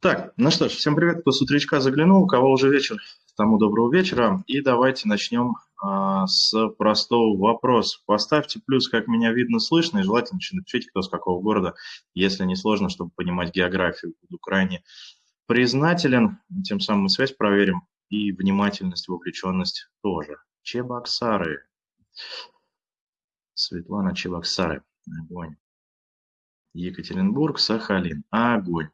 Так, ну что ж, всем привет, кто с утречка заглянул, у кого уже вечер, тому доброго вечера. И давайте начнем а, с простого вопроса. Поставьте плюс, как меня видно, слышно, и желательно напишите, кто с какого города, если не сложно, чтобы понимать географию. Буду крайне признателен, тем самым мы связь проверим, и внимательность, вовлеченность тоже. Чебоксары. Светлана Чебоксары. Огонь. Екатеринбург, Сахалин. Огонь.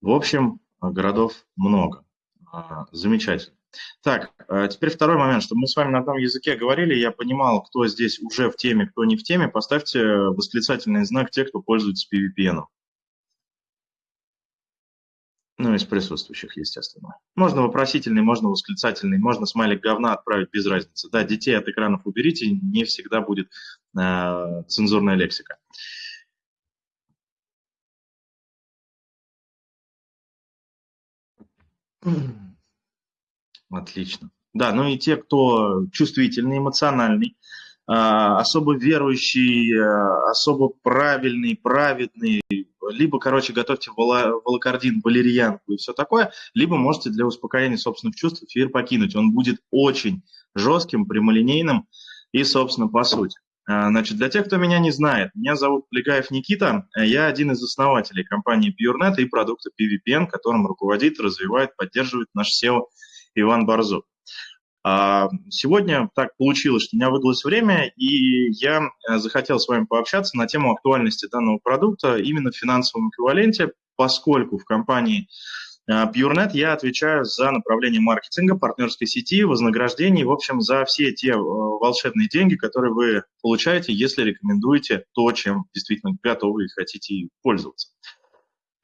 В общем, городов много. А, замечательно. Так, а теперь второй момент, чтобы мы с вами на одном языке говорили, я понимал, кто здесь уже в теме, кто не в теме, поставьте восклицательный знак те, кто пользуется PVPN. Ну, из присутствующих, естественно. Можно вопросительный, можно восклицательный, можно смайлик говна отправить без разницы. Да, детей от экранов уберите, не всегда будет э, цензурная лексика. Отлично. Да, ну и те, кто чувствительный, эмоциональный, а, особо верующий, а, особо правильный, праведный, либо, короче, готовьте волокордин, валерьянку и все такое, либо можете для успокоения собственных чувств эфир покинуть. Он будет очень жестким, прямолинейным и, собственно, по сути. А, значит, для тех, кто меня не знает, меня зовут Плегаев Никита, я один из основателей компании PureNet и продукта PVPN, которым руководит, развивает, поддерживает наш SEO Иван Борзов. А, сегодня так получилось, что у меня выдалось время, и я э, захотел с вами пообщаться на тему актуальности данного продукта именно в финансовом эквиваленте, поскольку в компании PureNet я отвечаю за направление маркетинга, партнерской сети, вознаграждений, в общем, за все те э, волшебные деньги, которые вы получаете, если рекомендуете то, чем действительно готовы и хотите пользоваться.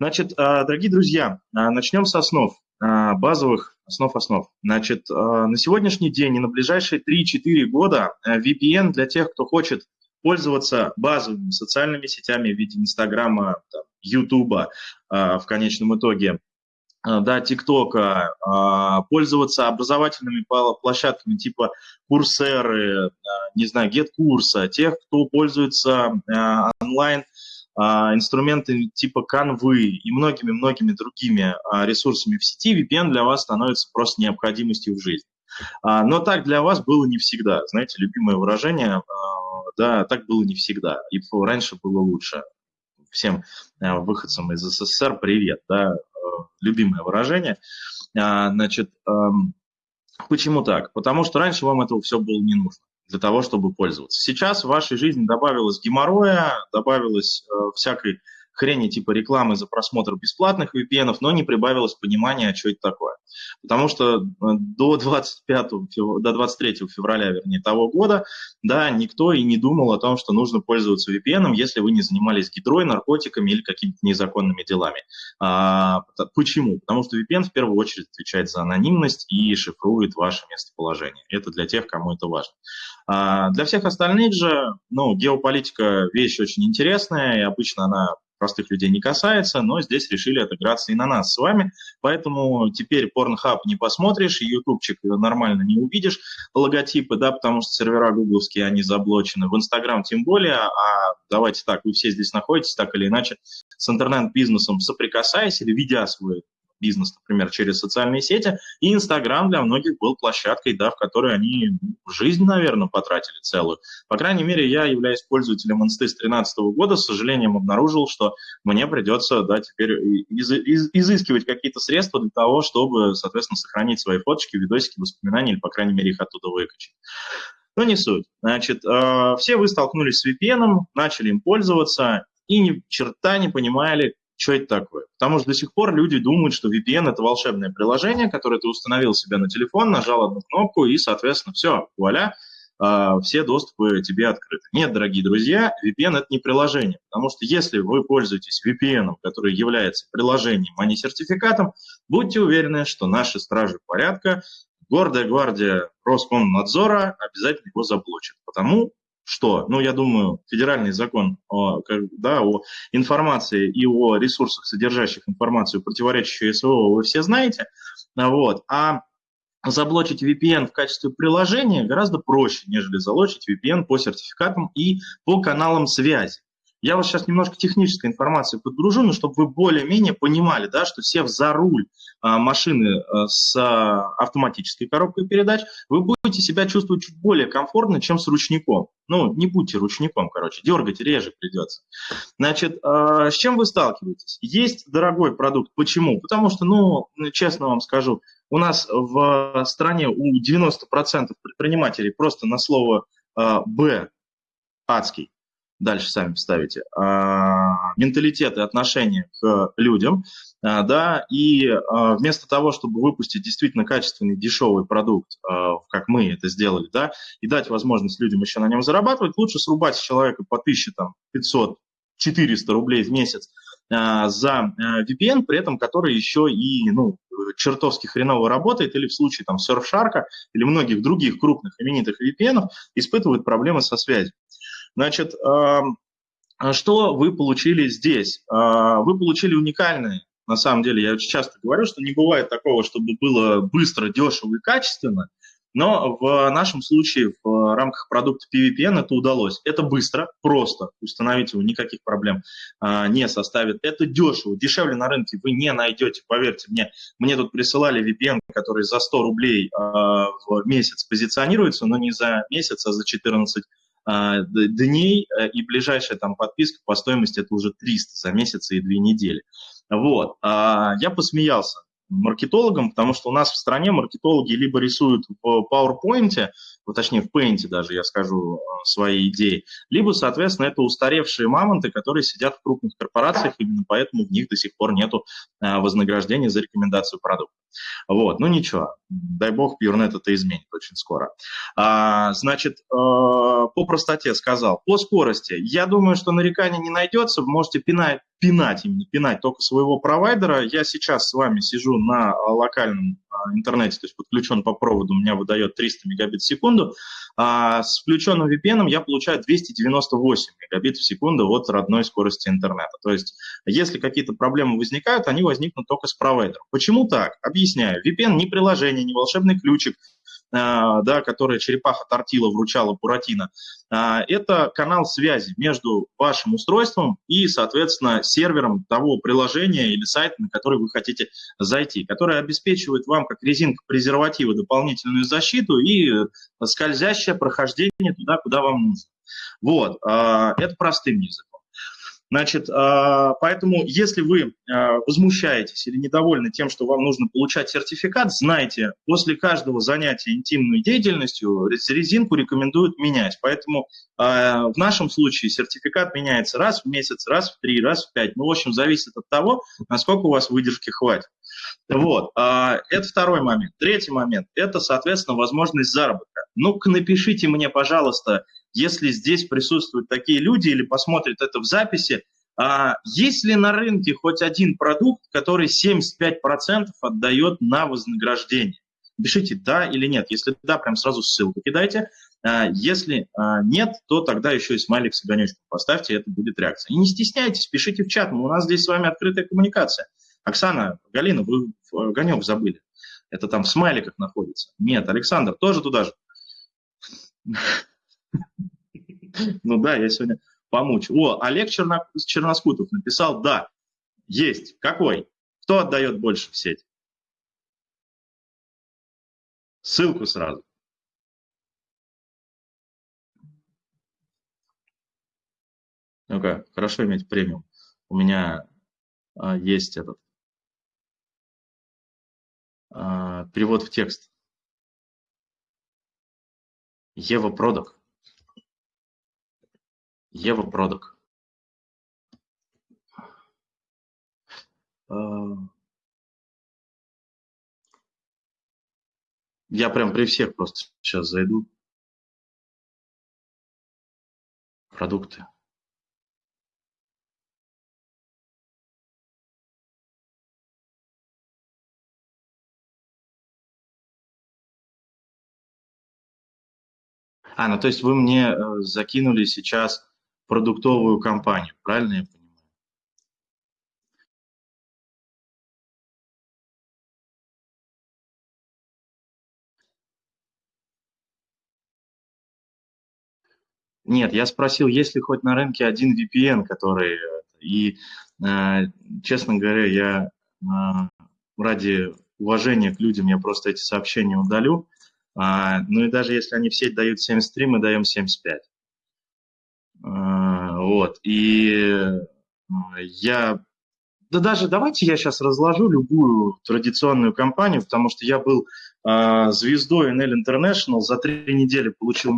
Значит, а, дорогие друзья, начнем с основ, базовых основ основ. Значит, на сегодняшний день и на ближайшие 3-4 года VPN для тех, кто хочет пользоваться базовыми социальными сетями в виде Инстаграма, Ютуба в конечном итоге, Э, да, ТикТока, а, пользоваться образовательными площадками типа Курсеры, э, не знаю, GetCourse, тех, кто пользуется э, онлайн а, инструменты типа Canvы и многими-многими другими а, ресурсами в сети, VPN для вас становится просто необходимостью в жизни. Но так для вас было не всегда. Знаете, любимое выражение, да, так было не всегда. И раньше было лучше. Всем выходцам из СССР привет, да, любимое выражение. А, значит, почему так? Потому что раньше вам этого все было не нужно для того, чтобы пользоваться. Сейчас в вашей жизни добавилось геморроя, добавилось э, всякой хрени типа рекламы за просмотр бесплатных VPN, но не прибавилось понимания, что это такое. Потому что э, до 25, до 23 февраля, вернее, того года, да, никто и не думал о том, что нужно пользоваться VPN, если вы не занимались гидрой, наркотиками или какими-то незаконными делами. А, почему? Потому что VPN в первую очередь отвечает за анонимность и шифрует ваше местоположение. Это для тех, кому это важно. А, для всех остальных же, ну, геополитика вещь очень интересная, и обычно она простых людей не касается, но здесь решили отыграться и на нас с вами. Поэтому теперь Pornhub не посмотришь, ютубчик нормально не увидишь логотипы, да, потому что сервера гугловские, они заблочены. В Инстаграм тем более, а давайте так, вы все здесь находитесь так или иначе с интернет-бизнесом соприкасаясь или ведя свой бизнес, например, через социальные сети. И Инстаграм для многих был площадкой, да, в которой они жизнь, наверное, потратили целую. По крайней мере, я являюсь пользователем Инсты с 2013 года, с сожалением обнаружил, что мне придется, да, теперь из, из, изыскивать какие-то средства для того, чтобы, соответственно, сохранить свои фоточки, видосики, воспоминания, или, по крайней мере, их оттуда выкачать. Но не суть. Значит, э, все вы столкнулись с VPN, начали им пользоваться и ни черта не понимали, что это такое. Потому что до сих пор люди думают, что VPN – это волшебное приложение, которое ты установил себе на телефон, нажал одну кнопку, и, соответственно, все, вуаля, а, все доступы тебе открыты. Нет, дорогие друзья, VPN – это не приложение, потому что если вы пользуетесь VPN, который является приложением, а не сертификатом, будьте уверены, что наши стражи порядка, гордая гвардия Роскомнадзора обязательно его заблочат. Потому что, ну, я думаю, федеральный закон о, да, о информации и о ресурсах, содержащих информацию, противоречащую СВО, вы все знаете, вот, а заблочить VPN в качестве приложения гораздо проще, нежели залочить VPN по сертификатам и по каналам связи. Я вас сейчас немножко технической информации подгружу, но чтобы вы более-менее понимали, да, что сев за руль а, машины а, с а, автоматической коробкой передач, вы будете себя чувствовать чуть более комфортно, чем с ручником. Ну, не будьте ручником, короче, дергать реже придется. Значит, а, с чем вы сталкиваетесь? Есть дорогой продукт. Почему? Потому что, ну, честно вам скажу, у нас в стране у 90% предпринимателей просто на слово а, «Б» адский дальше сами вставите, а, менталитет и отношение к людям, а, да, и а, вместо того, чтобы выпустить действительно качественный, дешевый продукт, как мы это сделали, да, и дать возможность людям еще на нем зарабатывать, лучше срубать человека по 1000, там, 500, 400 рублей в месяц за VPN, при этом который еще и, ну, чертовски хреново работает, или в случае там Surfshark или многих других крупных именитых VPN испытывают проблемы со связью. Значит, что вы получили здесь? А, вы получили уникальные, на самом деле, я очень часто говорю, что не бывает такого, чтобы было быстро, дешево и качественно, но в нашем случае в рамках продукта PVPN это удалось. Это быстро, просто, установить его, никаких проблем а, не составит. Это дешево, дешевле на рынке вы не найдете, поверьте мне. Мне тут присылали VPN, который за 100 рублей а, в месяц позиционируется, но не за месяц, а за 14 а, дней, э, и ближайшая там подписка по стоимости это уже 300 за месяц и две недели. Вот. А, я посмеялся маркетологам, потому что у нас в стране маркетологи либо рисуют в PowerPoint, ну, точнее в Paint даже, я скажу, э, свои идеи, либо, соответственно, это устаревшие мамонты, которые сидят в крупных корпорациях, именно поэтому в них до сих пор нету э, вознаграждения за рекомендацию продукта. Вот, ну ничего, дай бог, PureNet это изменит очень скоро. А, значит, э, по простоте сказал. По скорости, я думаю, что нареканий не найдется, можете пинать, пинать, именно пинать только своего провайдера. Я сейчас с вами сижу на локальном а, интернете, то есть подключен по проводу, у меня выдает 300 мегабит в секунду. А с включенным VPN я получаю 298 мегабит в секунду от родной скорости интернета. То есть если какие-то проблемы возникают, они возникнут только с провайдером. Почему так? Объясняю. VPN не приложение, не волшебный ключик, а, да, которое черепаха тортила вручала Буратино, а, это канал связи между вашим устройством и, соответственно, сервером того приложения или сайта, на который вы хотите зайти, который обеспечивает вам как резинка презерватива дополнительную защиту и скользящее прохождение туда, куда вам нужно. Вот, а, это простым языком. Значит, а, поэтому если вы а, возмущаетесь или недовольны тем, что вам нужно получать сертификат, знайте, после каждого занятия интимной деятельностью резинку рекомендуют менять. Поэтому а, в нашем случае сертификат меняется раз в месяц, раз в три, раз в пять. Ну, в общем, зависит от того, насколько у вас выдержки хватит. Вот, это второй момент. Третий момент – это, соответственно, возможность заработка. Ну-ка, напишите мне, пожалуйста, если здесь присутствуют такие люди или посмотрят это в записи, а есть ли на рынке хоть один продукт, который 75% отдает на вознаграждение? Пишите «да» или «нет». Если «да», прям сразу ссылку кидайте. А если а, нет, то тогда еще и смайлик с огонечком поставьте, это будет реакция. И не стесняйтесь, пишите в чат, у нас здесь с вами открытая коммуникация. Оксана, Галина, вы огонек забыли. Это там в смайликах находится. Нет, Александр, тоже туда же. Ну да, я сегодня помучу. О, Олег Черноскутов написал, да, есть. Какой? Кто отдает больше в сеть? Ссылку сразу. Ну-ка, хорошо иметь премиум. У меня а, есть этот перевод в текст. Ева Продок. Ева Продок. А, я прям при всех просто сейчас зайду. Продукты. А, ну то есть вы мне э, закинули сейчас продуктовую компанию, правильно я понимаю? Нет, я спросил, есть ли хоть на рынке один VPN, который... И, э, честно говоря, я э, ради уважения к людям я просто эти сообщения удалю. А, ну и даже если они в сеть дают 73, мы даем 75. А, вот. И я да даже давайте я сейчас разложу любую традиционную компанию, потому что я был звездой NL International, за три недели получил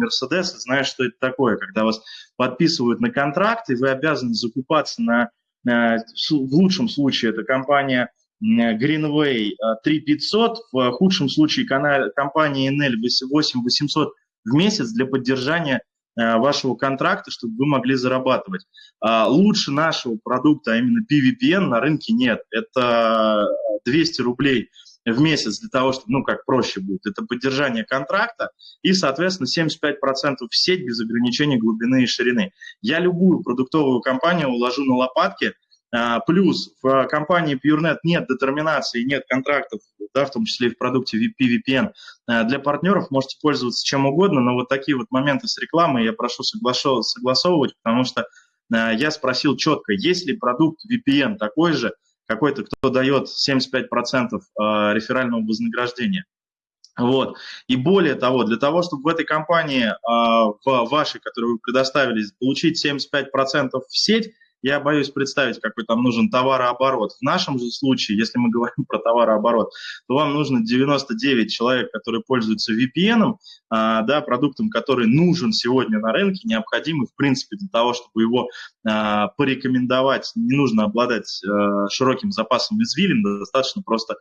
и знаю, что это такое, когда вас подписывают на контракт, и вы обязаны закупаться на, в лучшем случае это компания Greenway 3500, в худшем случае компания NL 8800 в месяц для поддержания Э, вашего контракта, чтобы вы могли зарабатывать. А лучше нашего продукта, а именно PVPN, на рынке нет. Это 200 рублей в месяц для того, чтобы, ну, как проще будет, это поддержание контракта и, соответственно, 75% в сеть без ограничений глубины и ширины. Я любую продуктовую компанию уложу на лопатки – плюс в компании PureNet нет детерминации, нет контрактов, да, в том числе и в продукте PVPN. А, для партнеров можете пользоваться чем угодно, но вот такие вот моменты с рекламой я прошу согласовывать, потому что а, я спросил четко, есть ли продукт VPN такой же, какой-то, кто дает 75% реферального вознаграждения. Вот. И более того, для того, чтобы в этой компании, в вашей, которую вы предоставили, получить 75% в сеть, я боюсь представить, какой там нужен товарооборот. В нашем же случае, если мы говорим про товарооборот, то вам нужно 99 человек, которые пользуются VPN, а, да, продуктом, который нужен сегодня на рынке, необходимый, в принципе, для того, чтобы его а, порекомендовать. Не нужно обладать а, широким запасом извилин, достаточно просто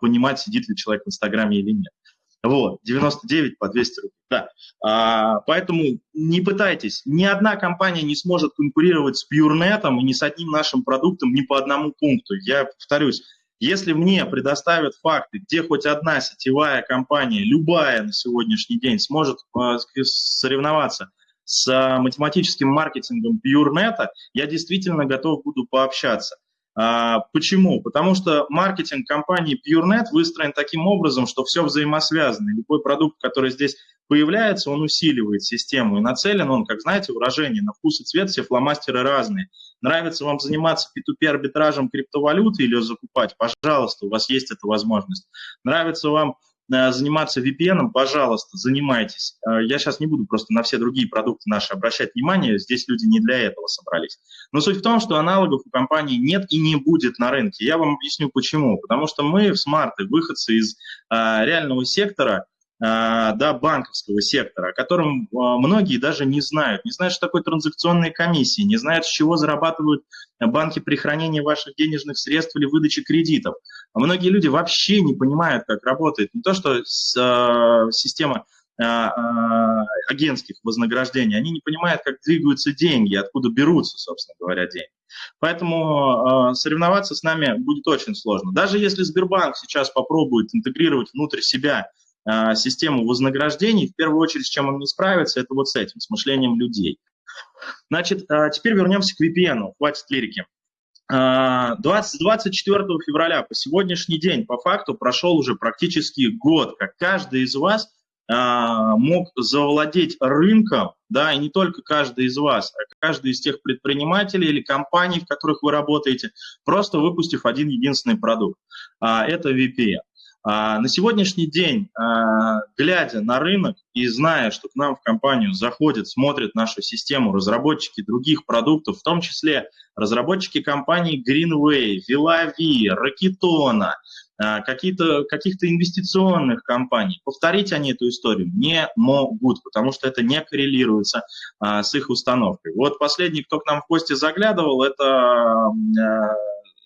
понимать, сидит ли человек в Инстаграме или нет. Вот, 99 по 200 рублей. Да. А, поэтому не пытайтесь. Ни одна компания не сможет конкурировать с PureNet и ни с одним нашим продуктом ни по одному пункту. Я повторюсь, если мне предоставят факты, где хоть одна сетевая компания, любая на сегодняшний день, сможет а, соревноваться с математическим маркетингом PureNet, я действительно готов буду пообщаться. А, почему? Потому что маркетинг компании PureNet выстроен таким образом, что все взаимосвязано. Любой продукт, который здесь появляется, он усиливает систему. И нацелен он, как знаете, выражение, на вкус и цвет все фломастеры разные. Нравится вам заниматься P2P арбитражем криптовалюты или закупать? Пожалуйста, у вас есть эта возможность. Нравится вам заниматься VPN, пожалуйста, занимайтесь. Э, я сейчас не буду просто на все другие продукты наши обращать внимание, здесь люди не для этого собрались. Но суть в том, что аналогов у компании нет и не будет на рынке. Я вам объясню почему. Потому что мы в смарты, выходцы из э, реального сектора, да, банковского сектора, о котором многие даже не знают. Не знают, что такое транзакционные комиссии, не знают, с чего зарабатывают банки при хранении ваших денежных средств или выдаче кредитов. А многие люди вообще не понимают, как работает не то, что система агентских вознаграждений, они не понимают, как двигаются деньги, откуда берутся, собственно говоря, деньги. Поэтому соревноваться с нами будет очень сложно. Даже если Сбербанк сейчас попробует интегрировать внутрь себя а, систему вознаграждений, в первую очередь, с чем он не справится, это вот с этим, с мышлением людей. Значит, а, теперь вернемся к VPN, хватит лирики. 20, а, 24 февраля по сегодняшний день, по факту, прошел уже практически год, как каждый из вас мог завладеть рынком, да, и не только каждый из вас, а каждый из тех предпринимателей или компаний, в которых вы работаете, просто выпустив один единственный продукт. Это VPN. А, на сегодняшний день, а, глядя на рынок и зная, что к нам в компанию заходят, смотрят нашу систему разработчики других продуктов, в том числе разработчики компаний Greenway, Vilavi, Rakitona, какие-то, каких-то инвестиционных компаний, повторить они эту историю не могут, потому что это не коррелируется а, с их установкой. Вот последний, кто к нам в гости заглядывал, это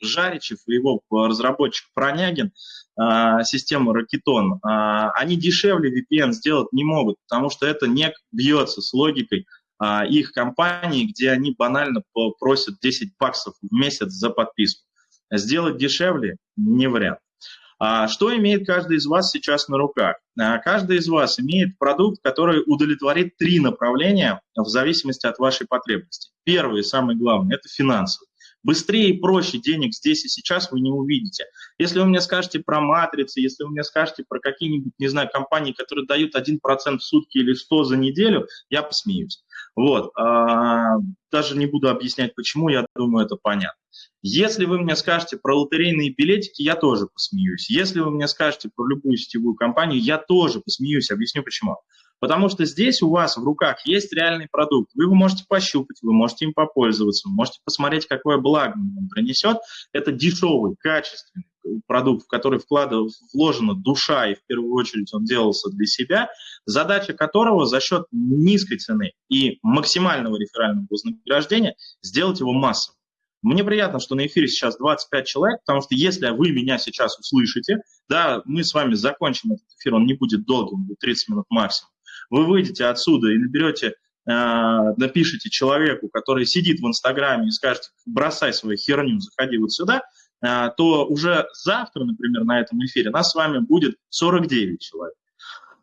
Жаричев и его разработчик Пронягин, а, систему Ракетон, а, они дешевле VPN сделать не могут, потому что это не бьется с логикой а, их компании, где они банально просят 10 баксов в месяц за подписку. Сделать дешевле – не вариант. Что имеет каждый из вас сейчас на руках? Каждый из вас имеет продукт, который удовлетворит три направления в зависимости от вашей потребности. Первый и самый главный – это финансовый. Быстрее и проще денег здесь и сейчас вы не увидите. Если вы мне скажете про матрицы, если вы мне скажете про какие-нибудь, не знаю, компании, которые дают 1% в сутки или 100 за неделю, я посмеюсь. Вот. А, даже не буду объяснять, почему, я думаю, это понятно. Если вы мне скажете про лотерейные билетики, я тоже посмеюсь. Если вы мне скажете про любую сетевую компанию, я тоже посмеюсь. Объясню почему. Потому что здесь у вас в руках есть реальный продукт. Вы его можете пощупать, вы можете им попользоваться, вы можете посмотреть, какое благо он принесет. Это дешевый, качественный продукт, в который вкладывал, вложена душа, и в первую очередь он делался для себя, задача которого за счет низкой цены и максимального реферального вознаграждения сделать его массовым. Мне приятно, что на эфире сейчас 25 человек, потому что если вы меня сейчас услышите, да, мы с вами закончим этот эфир, он не будет долгим, будет 30 минут максимум. Вы выйдете отсюда и наберете, э, напишите человеку, который сидит в Инстаграме и скажете, бросай свою херню, заходи вот сюда, э, то уже завтра, например, на этом эфире нас с вами будет 49 человек.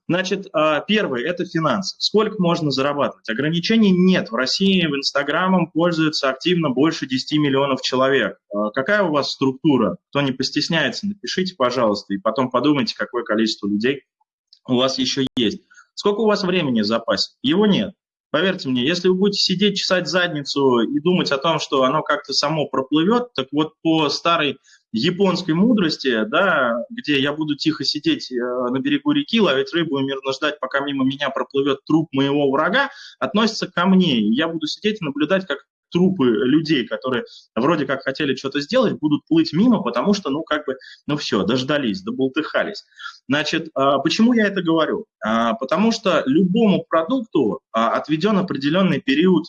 Значит, а, первый – это финансы. Сколько можно зарабатывать? Ограничений нет. В России в Инстаграмом пользуется активно больше 10 миллионов человек. Какая у вас структура? Кто не постесняется, напишите, пожалуйста, и потом подумайте, какое количество людей у вас еще есть. Сколько у вас времени в запасе? Его нет. Поверьте мне, если вы будете сидеть, чесать задницу и думать о том, что оно как-то само проплывет, так вот по старой японской мудрости, да, где я буду тихо сидеть э, на берегу реки, ловить рыбу и мирно ждать, пока мимо меня проплывет труп моего врага, относится ко мне. я буду сидеть и наблюдать, как трупы людей, которые вроде как хотели что-то сделать, будут плыть мимо, потому что, ну, как бы, ну все, дождались, доболтыхались. Значит, а, почему я это говорю? А, потому что любому продукту а, отведен определенный период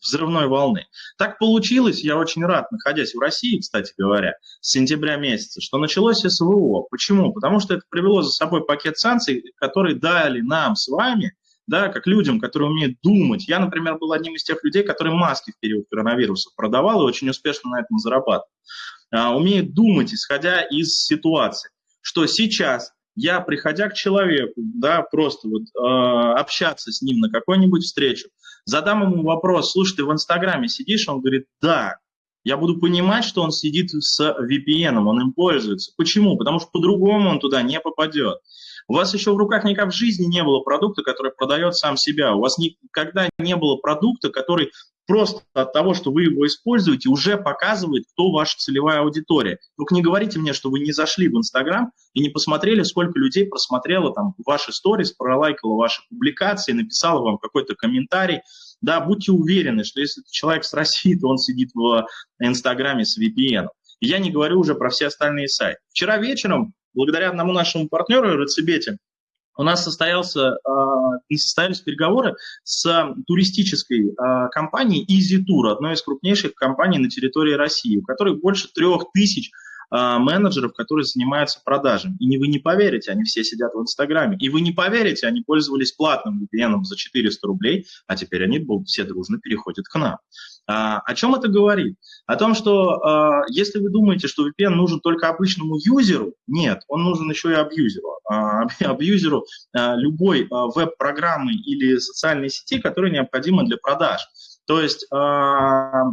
взрывной волны. Так получилось, я очень рад, находясь в России, кстати говоря, с сентября месяца, что началось СВО. Почему? Потому что это привело за собой пакет санкций, которые дали нам с вами, да, как людям, которые умеют думать. Я, например, был одним из тех людей, которые маски в период коронавируса продавал и очень успешно на этом зарабатывал. А, умеют думать, исходя из ситуации, что сейчас я, приходя к человеку, да, просто вот э, общаться с ним на какой-нибудь встречу, задам ему вопрос, слушай, ты в Инстаграме сидишь? Он говорит, да. Я буду понимать, что он сидит с VPN, он им пользуется. Почему? Потому что по-другому он туда не попадет. У вас еще в руках никак в жизни не было продукта, который продает сам себя. У вас никогда не было продукта, который просто от того, что вы его используете, уже показывает, кто ваша целевая аудитория. Только не говорите мне, что вы не зашли в Инстаграм и не посмотрели, сколько людей просмотрело там ваши сторис, пролайкало ваши публикации, написало вам какой-то комментарий. Да, будьте уверены, что если человек с России, то он сидит в Инстаграме с VPN. Я не говорю уже про все остальные сайты. Вчера вечером, благодаря одному нашему партнеру, Рецебете, у нас состоялся, а, состоялись переговоры с туристической а, компанией Easy Tour, одной из крупнейших компаний на территории России, у которой больше трех тысяч менеджеров, которые занимаются продажами. И не вы не поверите, они все сидят в Инстаграме. И вы не поверите, они пользовались платным VPN за 400 рублей, а теперь они все дружно переходят к нам. А, о чем это говорит? О том, что а, если вы думаете, что VPN нужен только обычному юзеру, нет, он нужен еще и абьюзеру. А, абьюзеру а, любой а, веб-программы или социальной сети, которая необходима для продаж. То есть, а,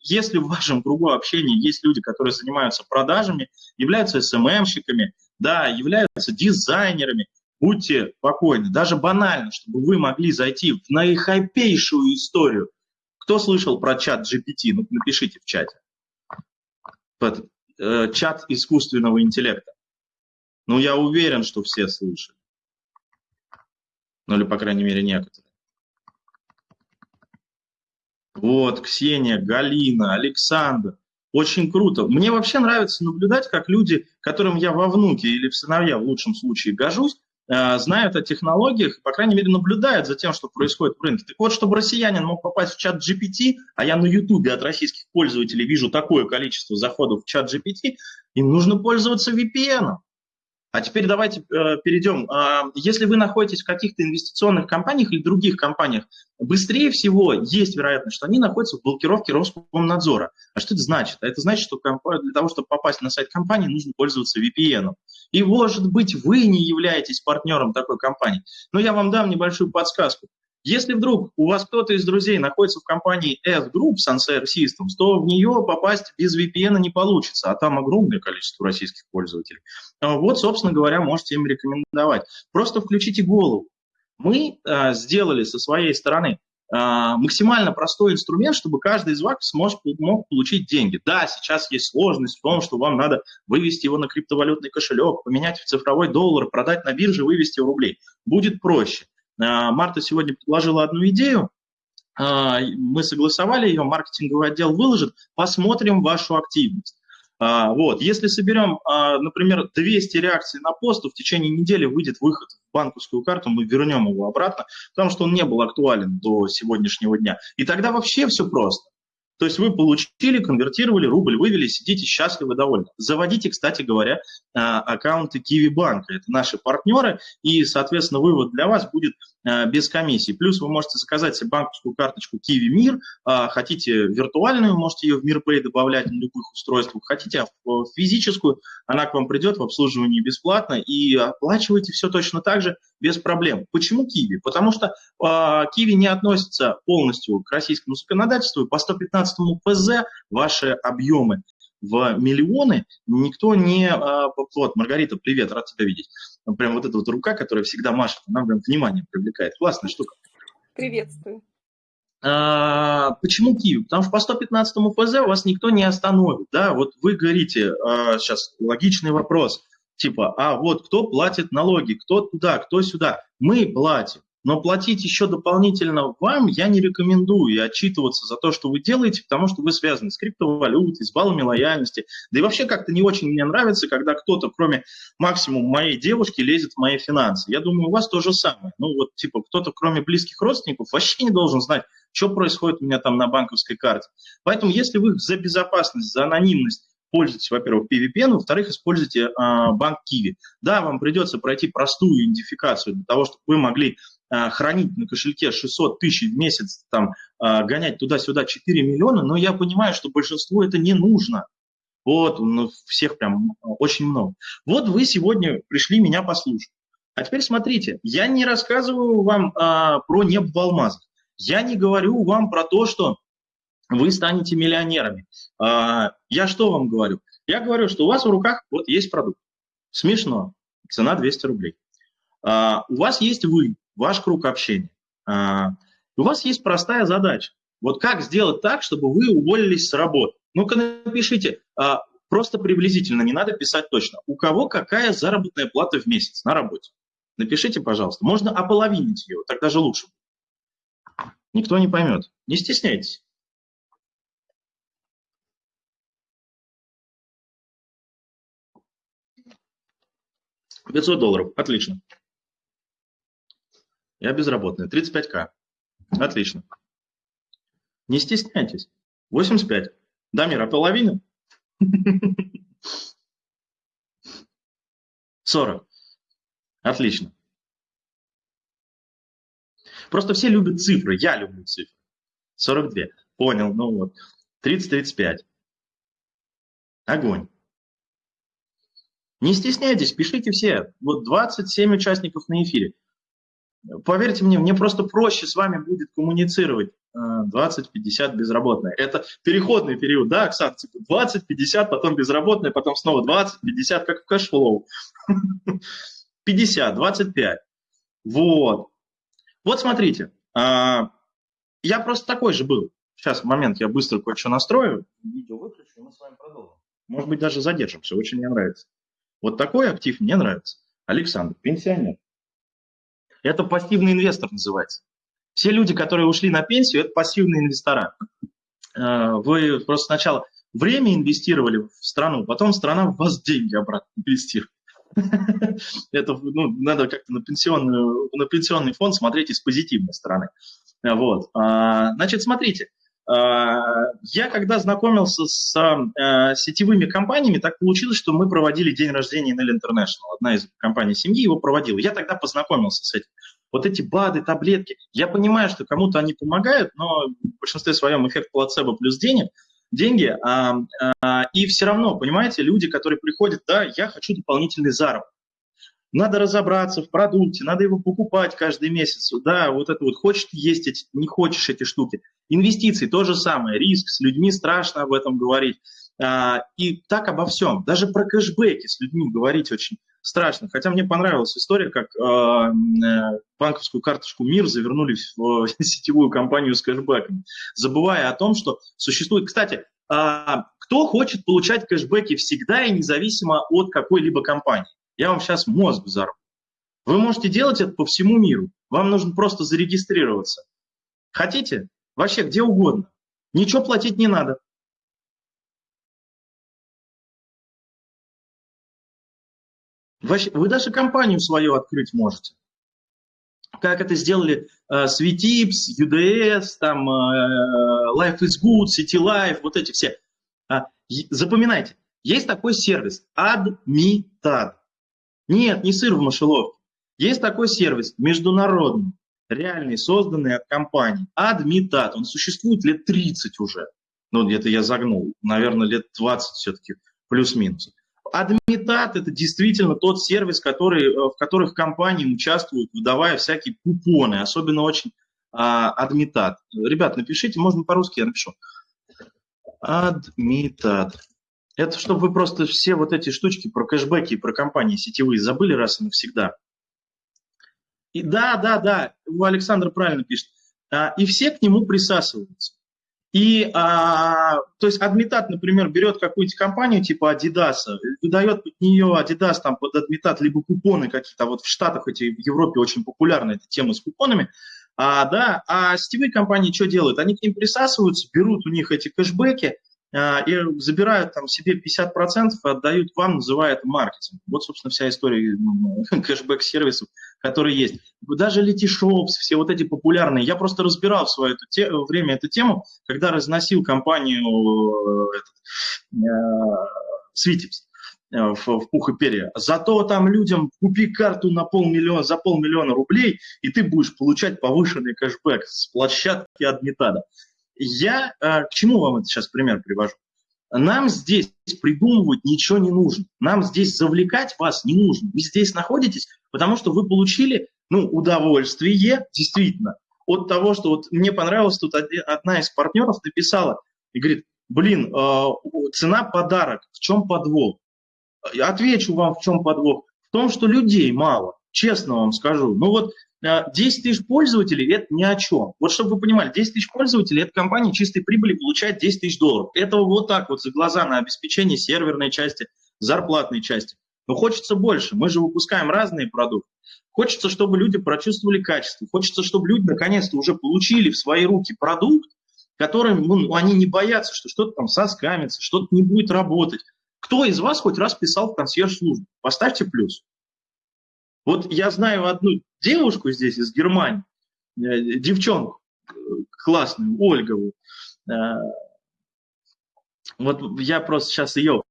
если в вашем кругу общения есть люди, которые занимаются продажами, являются СММщиками, да, являются дизайнерами, будьте спокойны. Даже банально, чтобы вы могли зайти в наихайпейшую историю кто слышал про чат GPT? Ну, напишите в чате. Под, э, чат искусственного интеллекта. Ну, я уверен, что все слышали. Ну, или, по крайней мере, некоторые. Вот, Ксения, Галина, Александр. Очень круто. Мне вообще нравится наблюдать, как люди, которым я во внуке или в сыновья в лучшем случае гожусь, Э, знают о технологиях, по крайней мере, наблюдают за тем, что происходит в рынке. Так вот, чтобы россиянин мог попасть в чат GPT, а я на YouTube от российских пользователей вижу такое количество заходов в чат GPT, им нужно пользоваться VPN. А теперь давайте э, перейдем. Э, если вы находитесь в каких-то инвестиционных компаниях или других компаниях, быстрее всего есть вероятность, что они находятся в блокировке Роскомнадзора. А что это значит? А это значит, что для того, чтобы попасть на сайт компании, нужно пользоваться VPN. И, может быть, вы не являетесь партнером такой компании. Но я вам дам небольшую подсказку. Если вдруг у вас кто-то из друзей находится в компании F-Group Sunset Systems, то в нее попасть без VPN не получится, а там огромное количество российских пользователей. А вот, собственно говоря, можете им рекомендовать. Просто включите голову. Мы э, сделали со своей стороны а, максимально простой инструмент, чтобы каждый из вас смог, мог получить деньги. Да, сейчас есть сложность в том, что вам надо вывести его на криптовалютный кошелек, поменять в цифровой доллар, продать на бирже, вывести в рублей. Будет проще. А, Марта сегодня предложила одну идею, а, мы согласовали ее, маркетинговый отдел выложит, посмотрим вашу активность. А, вот. Если соберем, например, 200 реакций на пост, то в течение недели выйдет выход в банковскую карту, мы вернем его обратно, потому что он не был актуален до сегодняшнего дня. И тогда вообще все просто. То есть вы получили, конвертировали, рубль вывели, сидите счастливы, довольны. Заводите, кстати говоря, а, аккаунты Kiwi банка. Это наши партнеры, и, соответственно, вывод для вас будет без комиссии. Плюс вы можете заказать себе банковскую карточку Kiwi Мир. А, хотите виртуальную, можете ее в MirPay добавлять на любых устройствах. Хотите физическую, она к вам придет в обслуживании бесплатно, и оплачиваете все точно так же без проблем. Почему Kiwi? Потому что Kiwi не относится полностью к российскому законодательству, по 115 2015 ПЗ ваши объемы в миллионы, никто не... А, вот, Маргарита, привет, рад тебя видеть. Прям вот эта вот рука, которая всегда машет, она прям внимание привлекает. Классная штука. Приветствую. А, почему Киев? Потому что по 115 ПЗ вас никто не остановит. Да? Вот вы говорите, а, сейчас логичный вопрос, типа, а вот кто платит налоги, кто туда, кто сюда. Мы платим. Но платить еще дополнительно вам я не рекомендую и отчитываться за то, что вы делаете, потому что вы связаны с криптовалютой, с баллами лояльности. Да и вообще как-то не очень мне нравится, когда кто-то, кроме максимум моей девушки, лезет в мои финансы. Я думаю, у вас то же самое. Ну вот типа кто-то, кроме близких родственников, вообще не должен знать, что происходит у меня там на банковской карте. Поэтому если вы за безопасность, за анонимность пользуйтесь, во-первых, PVPN, во-вторых, используйте э, банк Kiwi. Да, вам придется пройти простую идентификацию для того, чтобы вы могли хранить на кошельке 600 тысяч в месяц, там, э, гонять туда-сюда 4 миллиона, но я понимаю, что большинству это не нужно. Вот, ну, всех прям очень много. Вот вы сегодня пришли меня послушать. А теперь смотрите, я не рассказываю вам а, про небо в алмазах. Я не говорю вам про то, что вы станете миллионерами. А, я что вам говорю? Я говорю, что у вас в руках вот есть продукт. Смешно. Цена 200 рублей. А, у вас есть вы, ваш круг общения. А, у вас есть простая задача. Вот как сделать так, чтобы вы уволились с работы? Ну-ка напишите, просто приблизительно, не надо писать точно. У кого какая заработная плата в месяц на работе? Напишите, пожалуйста. Можно ополовинить ее, тогда же лучше. Никто не поймет. Не стесняйтесь. 500 долларов, отлично. Я безработный, 35к, отлично. Не стесняйтесь, 85. Дамир, а половина? 40. Отлично. Просто все любят цифры, я люблю цифры. 42. Понял, ну вот. 30-35. Огонь. Не стесняйтесь, пишите все. Вот 27 участников на эфире. Поверьте мне, мне просто проще с вами будет коммуницировать 20-50 э, безработные. Это переходный период, да, Оксана? Типа 20-50, потом безработные, потом снова 20-50, как в Cashflow. 50, 25. Вот. Вот смотрите, а, я просто такой же был. Сейчас, момент, я быстро кое-что настрою. Видео выключу, и мы с вами продолжим. Может быть, даже задержимся, очень мне нравится. Вот такой актив мне нравится. Александр, пенсионер. Это пассивный инвестор называется. Все люди, которые ушли на пенсию, это пассивные инвестора. Э, вы просто сначала время инвестировали в страну, потом страна в вас деньги обратно инвестирует. Это ну, надо как-то на, пенсионную, на пенсионный фонд смотреть из позитивной стороны. Вот. А, значит, смотрите, я когда знакомился с а, сетевыми компаниями, так получилось, что мы проводили день рождения Nell International. Одна из компаний семьи его проводила. Я тогда познакомился с этим. Вот эти БАДы, таблетки. Я понимаю, что кому-то они помогают, но в большинстве своем эффект плацебо плюс денег, деньги. А, а, и все равно, понимаете, люди, которые приходят, да, я хочу дополнительный заработок. Надо разобраться в продукте, надо его покупать каждый месяц. Да, вот это вот хочешь есть эти, не хочешь эти штуки. Инвестиции то же самое, риск, с людьми страшно об этом говорить. А, и так обо всем. Даже про кэшбэки с людьми говорить очень страшно. Хотя мне понравилась история, как э, э банковскую карточку МИР завернули в сетевую компанию с кэшбэком, забывая о том, что существует... Кстати, э, кто хочет получать кэшбэки всегда и независимо от какой-либо компании? Я вам сейчас мозг взорву. Вы можете делать это по всему миру. Вам нужно просто зарегистрироваться. Хотите? Вообще где угодно. Ничего платить не надо. Вы даже компанию свою открыть можете. Как это сделали э, Sweetips, UDS, там, э, Life is Good, City Life, вот эти все. А, запоминайте, есть такой сервис Admitad. Нет, не сыр в мышеловке. Есть такой сервис международный, реальный, созданный от компании. Admitad. Он существует лет 30 уже. Ну, где-то я загнул. Наверное, лет 20 все-таки, плюс-минус. Адмитат – это действительно тот сервис, который, э, в которых компании участвуют, выдавая всякие купоны, особенно очень а, Адмитат. Ребят, напишите, можно по-русски, я напишу. Адмитат. Это чтобы вы просто все вот эти штучки про кэшбэки и про компании сетевые забыли раз и навсегда. И да, да, да, Александр правильно пишет. А, и все к нему присасываются. И, а, то есть, адмитат, например, берет какую-нибудь компанию типа Adidas, выдает под нее Adidas там под адмитат либо купоны какие-то, вот в Штатах эти, в Европе очень популярна эта тема с купонами, а, да, а сетевые компании что делают? Они к ним присасываются, берут у них эти кэшбэки, а, и забирают там себе 50%, отдают вам, называя это маркетинг. Вот, собственно, вся история ну, кэшбэк-сервисов, которые есть. Даже Letyshops, все вот эти популярные. Я просто разбирал в свое те, время эту тему, когда разносил компанию э, этот, э, э, в, в пух и перья. Зато там людям купи карту на полмиллиона, за полмиллиона рублей, и ты будешь получать повышенный кэшбэк с площадки Адмитада. Я э, к чему вам это сейчас пример привожу? Нам здесь придумывать ничего не нужно. Нам здесь завлекать вас не нужно. Вы здесь находитесь, потому что вы получили ну, удовольствие, действительно, от того, что вот мне понравилось, тут одна из партнеров написала и говорит, блин, э, цена подарок, в чем подвох? Отвечу вам, в чем подвох. В том, что людей мало, честно вам скажу. Ну вот 10 тысяч пользователей – это ни о чем. Вот чтобы вы понимали, 10 тысяч пользователей – это компания чистой прибыли получает 10 тысяч долларов. Этого вот так вот за глаза на обеспечение серверной части, зарплатной части. Но хочется больше. Мы же выпускаем разные продукты. Хочется, чтобы люди прочувствовали качество. Хочется, чтобы люди наконец-то уже получили в свои руки продукт, которым ну, они не боятся, что что-то там соскамится, что-то не будет работать. Кто из вас хоть раз писал в консьерж-службу? Поставьте плюс. Вот я знаю одну девушку здесь из Германии, э, девчонку классную, Ольгову. Э, вот я просто сейчас ее...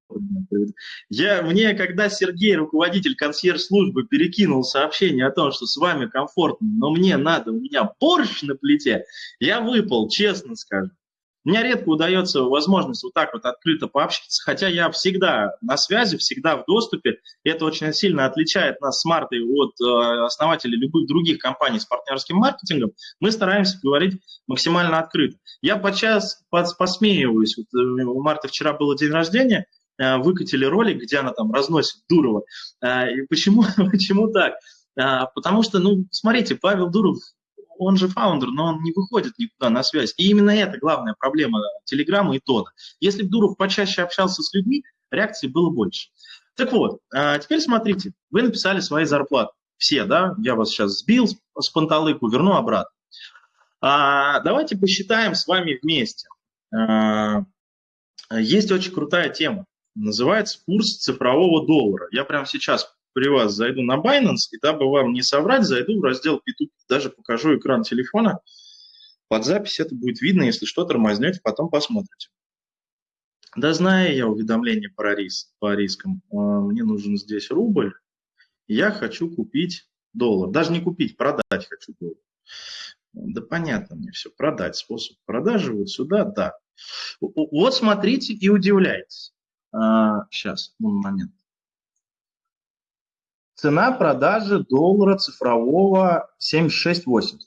Я, мне, когда Сергей, руководитель консьерж-службы, перекинул сообщение о том, что с вами комфортно, но мне надо, у меня борщ на плите, я выпал, честно скажу. Мне редко удается возможность вот так вот открыто пообщаться, хотя я всегда на связи, всегда в доступе. И это очень сильно отличает нас с Мартой от э, основателей любых других компаний с партнерским маркетингом. Мы стараемся говорить максимально открыто. Я подчас посмеиваюсь. Вот, э, у Марты вчера было день рождения, э, выкатили ролик, где она там разносит Дурова. И почему, почему так? Потому что, ну, смотрите, Павел Дуров он же фаундер, но он не выходит никуда на связь. И именно это главная проблема Телеграма и Тона. Если бы Дуров почаще общался с людьми, реакций было больше. Так вот, а теперь смотрите, вы написали свои зарплаты. Все, да? Я вас сейчас сбил с панталыку, верну обратно. А, давайте посчитаем с вами вместе. А, есть очень крутая тема. Называется курс цифрового доллара. Я прямо сейчас при вас зайду на Binance, и дабы вам не соврать, зайду в раздел P2P, даже покажу экран телефона. Под запись это будет видно, если что, тормознете, потом посмотрите. Да знаю я уведомление по, рис, по рискам. А, мне нужен здесь рубль. Я хочу купить доллар. Даже не купить, продать хочу доллар. Да понятно мне все. Продать. Способ продажи вот сюда, да. Вот смотрите и удивляйтесь. А, сейчас, момент. Цена продажи доллара цифрового 76,80.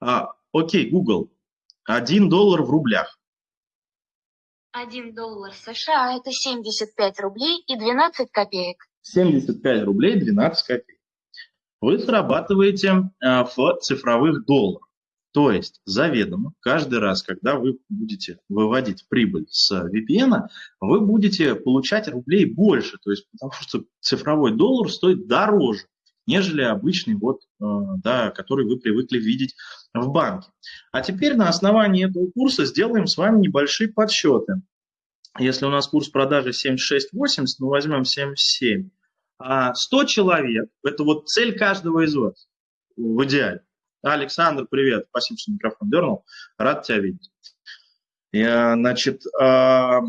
А, окей, Google. 1 доллар в рублях. 1 доллар США – это 75 рублей и 12 копеек. 75 рублей 12 копеек. Вы зарабатываете а, в цифровых долларах. То есть заведомо каждый раз, когда вы будете выводить прибыль с VPN, вы будете получать рублей больше, то есть потому что цифровой доллар стоит дороже, нежели обычный, вот, э, да, который вы привыкли видеть в банке. А теперь на основании этого курса сделаем с вами небольшие подсчеты. Если у нас курс продажи 76.80, мы возьмем 77. А 100 человек, это вот цель каждого из вас в идеале. Александр, привет. Спасибо, что микрофон дернул. Рад тебя видеть. Значит, 100 а,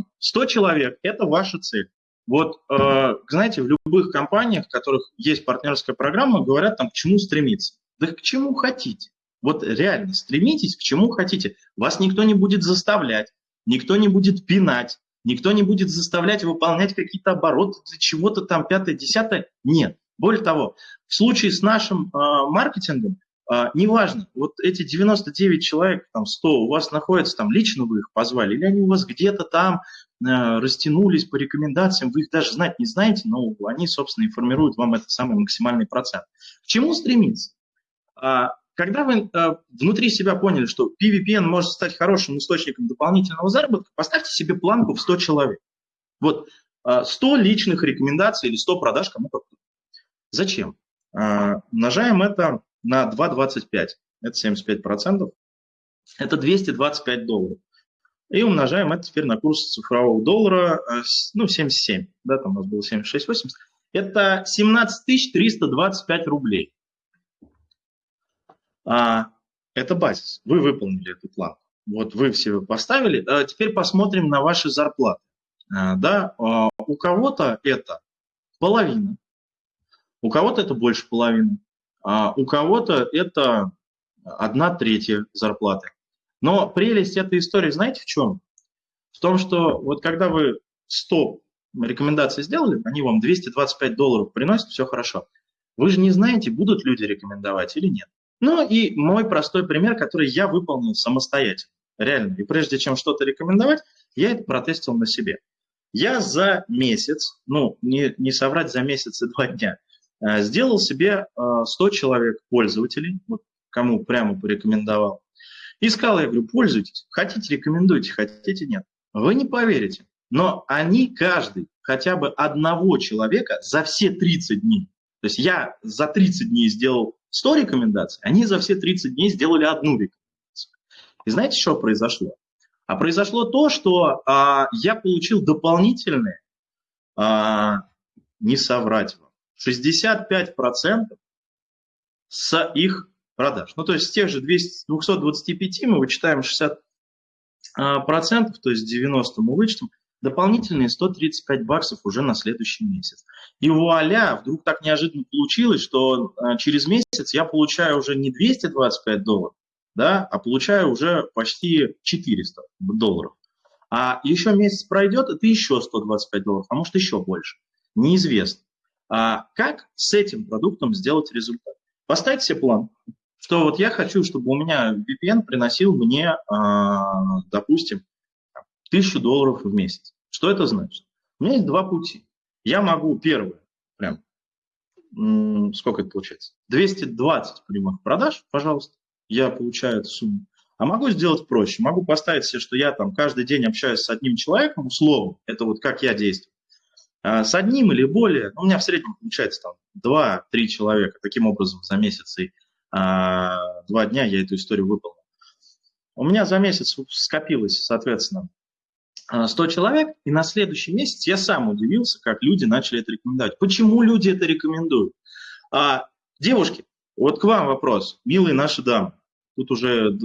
человек – это ваша цель. Вот, а, знаете, в любых компаниях, в которых есть партнерская программа, говорят там, к чему стремиться. Да к чему хотите. Вот реально, стремитесь к чему хотите. Вас никто не будет заставлять, никто не будет пинать, никто не будет заставлять выполнять какие-то обороты для чего-то там пятое, десятое. Нет. Более того, в случае с нашим э, маркетингом а, неважно, вот эти 99 человек, там 100, у вас находятся там, лично вы их позвали, или они у вас где-то там э, растянулись по рекомендациям, вы их даже знать не знаете, но они, собственно, и формируют вам этот самый максимальный процент. К чему стремиться? А, когда вы э, внутри себя поняли, что PVPN может стать хорошим источником дополнительного заработка, поставьте себе планку в 100 человек. Вот э, 100 личных рекомендаций или 100 продаж кому как Зачем? Э, умножаем это на 2,25. Это 75%. Это 225 долларов. И умножаем это теперь на курс цифрового доллара, э, ну, 77, да, там у нас было 76,80. Это 17 325 рублей. А, это базис. Вы выполнили эту планку. Вот вы все поставили. А теперь посмотрим на ваши зарплаты. А, да, а, у кого-то это половина, у кого-то это больше половины, а у кого-то это одна третья зарплаты. Но прелесть этой истории, знаете в чем? В том, что вот когда вы 100 рекомендаций сделали, они вам 225 долларов приносят, все хорошо. Вы же не знаете, будут люди рекомендовать или нет. Ну и мой простой пример, который я выполнил самостоятельно, реально. И прежде чем что-то рекомендовать, я это протестил на себе. Я за месяц, ну не, не соврать за месяц и два дня, сделал себе 100 э, человек пользователей, вот кому прямо порекомендовал. И сказал, я говорю, пользуйтесь, хотите рекомендуйте, хотите нет. Вы не поверите, но они каждый хотя бы одного человека за все 30 дней, то есть я за 30 дней сделал 100 рекомендаций, они за все 30 дней сделали одну рекомендацию. И знаете, что произошло? А произошло то, что а, я получил дополнительные, а, не соврать вам, 65% с их продаж. Ну, то есть с тех же 200, 225 мы вычитаем 60%, процентов, то есть 90 мы вычтем, дополнительные 135 баксов уже на следующий месяц. И вуаля, вдруг так неожиданно получилось, что а, через месяц я получаю уже не 225 долларов, да, а получаю уже почти 400 долларов. А еще месяц пройдет, это еще 125 долларов, а может еще больше. Неизвестно. А как с этим продуктом сделать результат? Поставить себе план, что вот я хочу, чтобы у меня VPN приносил мне, а, допустим, тысячу долларов в месяц. Что это значит? У меня есть два пути. Я могу первое, прям, сколько это получается? 220 прямых продаж, пожалуйста, я получаю эту сумму. А могу сделать проще. Могу поставить себе, что я там каждый день общаюсь с одним человеком, условно, это вот как я действую. А, с одним или более, ну, у меня в среднем получается там 2-3 человека, таким образом за месяц и а, два дня я эту историю выполнил. У меня за месяц скопилось, соответственно, 100 а, человек, и на следующий месяц я сам удивился, как люди начали это рекомендовать. Почему люди это рекомендуют? А, девушки, вот к вам вопрос, милые наши дамы. Тут уже,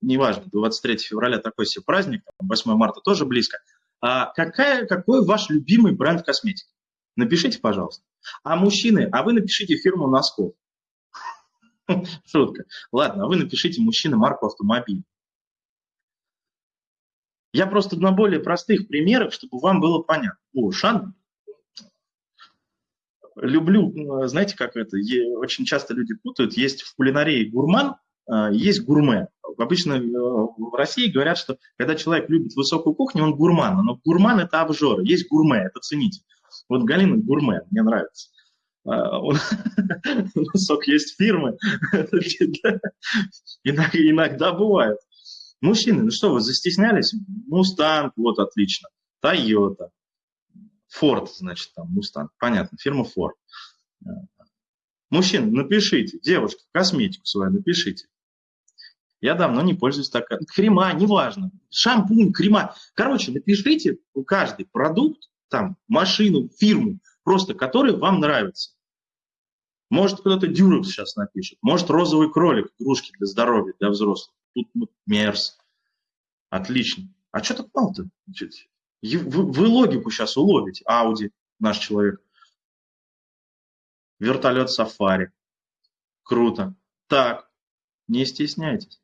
неважно, 23 февраля такой себе праздник, 8 марта тоже близко – а какая, какой ваш любимый бренд косметики? Напишите, пожалуйста. А мужчины, а вы напишите фирму носков. Шутка. Ладно, а вы напишите мужчины марку автомобиля. Я просто на более простых примерах, чтобы вам было понятно. О, Шан, люблю, знаете, как это, очень часто люди путают, есть в кулинарии гурман, а, есть гурме. Обычно э, в России говорят, что когда человек любит высокую кухню, он гурман. Но гурман – это обжор. Есть гурме – это ценитель. Вот Галина Гурме, мне нравится. А, у нас есть фирмы, иногда бывает. Мужчины, ну что, вы застеснялись? Мустанг, вот отлично. Тойота. Форд, значит, там, Мустанг. Понятно, фирма Форд. Мужчины, напишите, девушки, косметику свою напишите. Я давно не пользуюсь так. Крема, неважно. Шампунь, крема. Короче, напишите каждый продукт, там, машину, фирму, просто который вам нравится. Может, кто-то дюрекс сейчас напишет. Может, розовый кролик, игрушки для здоровья, для взрослых. Тут вот мерз. Отлично. А что так мало-то? Вы, вы логику сейчас уловите. Ауди, наш человек. Вертолет сафари. Круто. Так, не стесняйтесь.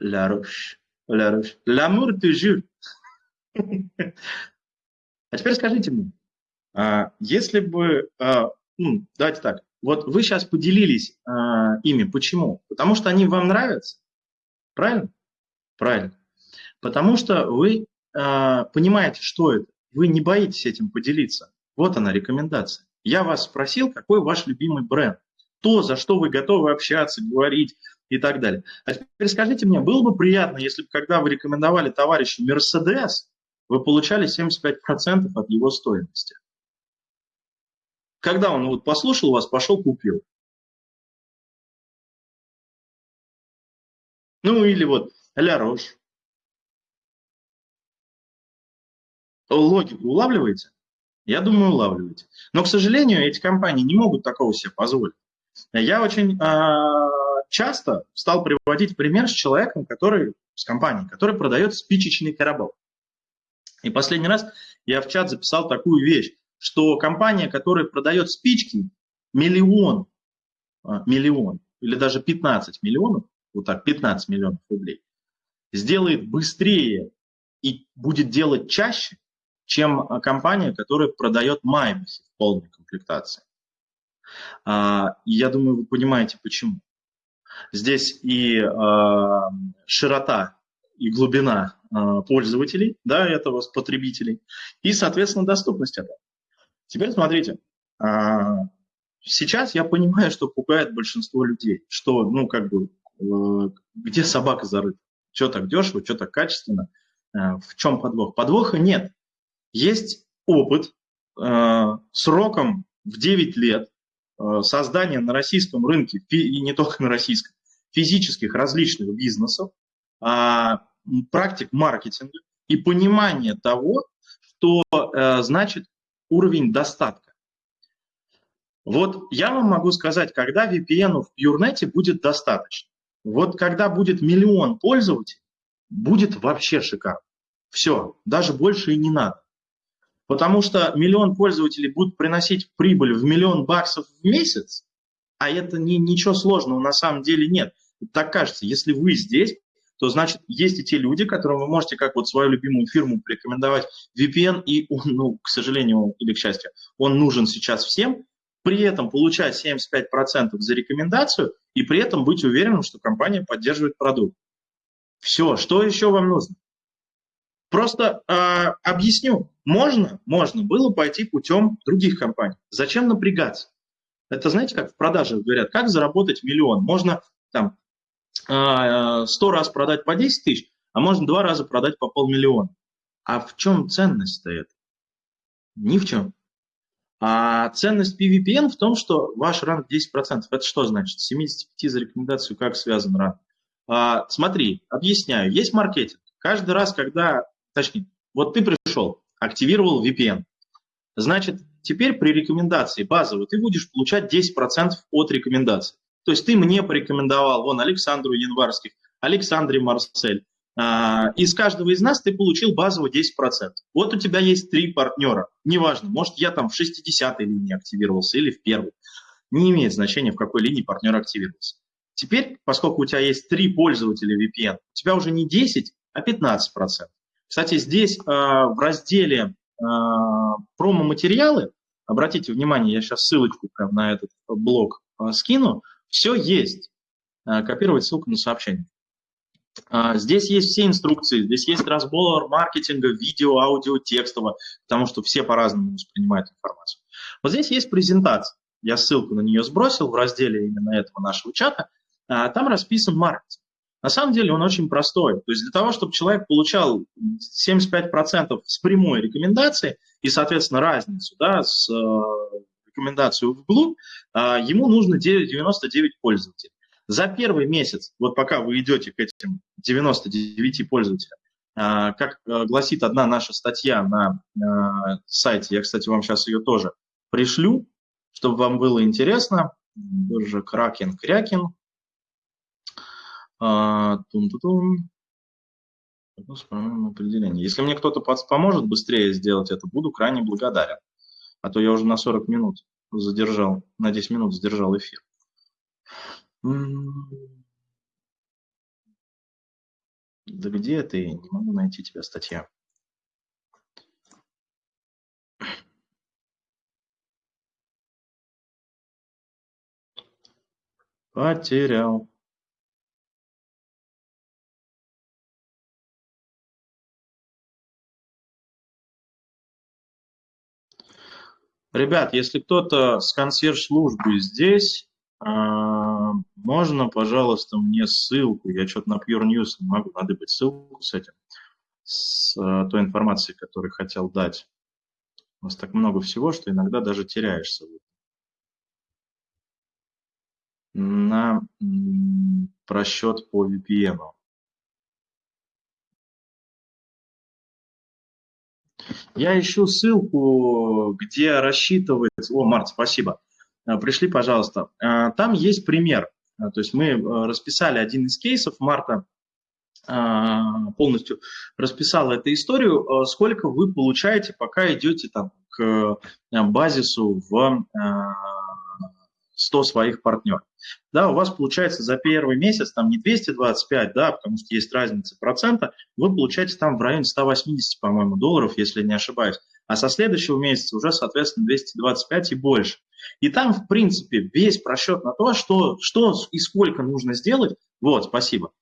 Ля руш, ля руш. L'amour toujours. А теперь скажите мне, а, если бы, а, ну, давайте так, вот вы сейчас поделились а, ими, почему? Потому что они вам нравятся, правильно? Правильно. Потому что вы понимаете, что это, вы не боитесь этим поделиться. Вот она рекомендация. Я вас спросил, какой ваш любимый бренд, то, за что вы готовы общаться, говорить, и так далее. А теперь скажите мне, было бы приятно, если бы, когда вы рекомендовали товарищу Мерседес, вы получали 75% от его стоимости? Когда он вот послушал вас, пошел купил. Ну или вот Ля Рош. Логику улавливаете? Я думаю, улавливаете. Но, к сожалению, эти компании не могут такого себе позволить. Я очень а, часто стал приводить пример с человеком, который, с компанией, который продает спичечный коробок. И последний раз я в чат записал такую вещь, что компания, которая продает спички, миллион, а, миллион или даже 15 миллионов, вот так, 15 миллионов рублей, сделает быстрее и будет делать чаще, чем компания, которая продает Майбахи в полной комплектации. А, я думаю, вы понимаете, почему. Здесь и э, широта, и глубина э, пользователей, да, этого потребителей, и, соответственно, доступность этого. Теперь смотрите, э, сейчас я понимаю, что пугает большинство людей, что, ну, как бы, э, где собака зарыта, что так дешево, что так качественно, э, в чем подвох? Подвоха нет. Есть опыт э, сроком в 9 лет, создание на российском рынке, и не только на российском, физических различных бизнесов, а, практик маркетинга и понимание того, что э, значит уровень достатка. Вот я вам могу сказать, когда VPN в PureNet будет достаточно. Вот когда будет миллион пользователей, будет вообще шикарно. Все, даже больше и не надо. Потому что миллион пользователей будут приносить прибыль в миллион баксов в месяц, а это не, ничего сложного на самом деле нет. Так кажется, если вы здесь, то значит есть и те люди, которым вы можете как вот свою любимую фирму порекомендовать VPN, и он, ну, к сожалению или к счастью, он нужен сейчас всем, при этом получать 75% за рекомендацию и при этом быть уверенным, что компания поддерживает продукт. Все, что еще вам нужно? Просто э, объясню. Можно, можно было пойти путем других компаний. Зачем напрягаться? Это знаете, как в продаже говорят, как заработать миллион? Можно там э, 100 раз продать по 10 тысяч, а можно два раза продать по полмиллиона. А в чем ценность-то это? Ни в чем. А ценность PVPN в том, что ваш ранг 10%. Это что значит? 75 за рекомендацию как связан ранг? А, смотри, объясняю. Есть маркетинг. Каждый раз, когда точнее, вот ты пришел, активировал VPN, значит, теперь при рекомендации базовой ты будешь получать 10% от рекомендации. То есть ты мне порекомендовал, вон, Александру Январских, Александре Марсель, а, из каждого из нас ты получил базово 10%. Вот у тебя есть три партнера. Неважно, может, я там в 60-й линии активировался или в первой. Не имеет значения, в какой линии партнер активировался. Теперь, поскольку у тебя есть три пользователя VPN, у тебя уже не 10, а 15%. Кстати, здесь э, в разделе э, промо-материалы, обратите внимание, я сейчас ссылочку прям на этот блог э, скину, все есть. Копировать ссылку на сообщение. Здесь есть все инструкции, здесь есть разбор маркетинга, видео, аудио, текстово, потому что все по-разному воспринимают информацию. Вот здесь есть презентация. Я ссылку на нее сбросил в разделе именно этого нашего чата. Там расписан маркетинг. На самом деле он очень простой. То есть для того, чтобы человек получал 75% с прямой рекомендации и, соответственно, разницу да, с э, рекомендацию вглубь, э, ему нужно 99 пользователей. За первый месяц, вот пока вы идете к этим 99 пользователям, э, как э, гласит одна наша статья на э, сайте, я, кстати, вам сейчас ее тоже пришлю, чтобы вам было интересно, биржа Кракен Крякин, Тун-тун-тун. определение. Если мне кто-то поможет быстрее сделать это, буду крайне благодарен. А то я уже на 40 минут задержал, на 10 минут задержал эфир. Да где ты? Не могу найти тебя статья. Потерял. Ребят, если кто-то с консьерж-службы здесь, а, можно, пожалуйста, мне ссылку, я что-то на Pure News не могу надыбать ссылку с этим, с а, той информацией, которую хотел дать. У нас так много всего, что иногда даже теряешься. На просчет по VPN. Я ищу ссылку, где рассчитывается... О, Март, спасибо. Э, пришли, пожалуйста. Э, там есть пример. Э, то есть мы расписали один из кейсов. Марта полностью расписала эту историю, сколько вы получаете, пока идете там к базису в 100 своих партнеров. Да, у вас получается за первый месяц там не 225, да, потому что есть разница процента, вы получаете там в районе 180, по-моему, долларов, если не ошибаюсь. А со следующего месяца уже, соответственно, 225 и больше. И там, в принципе, весь просчет на то, что, что и сколько нужно сделать. Вот, спасибо.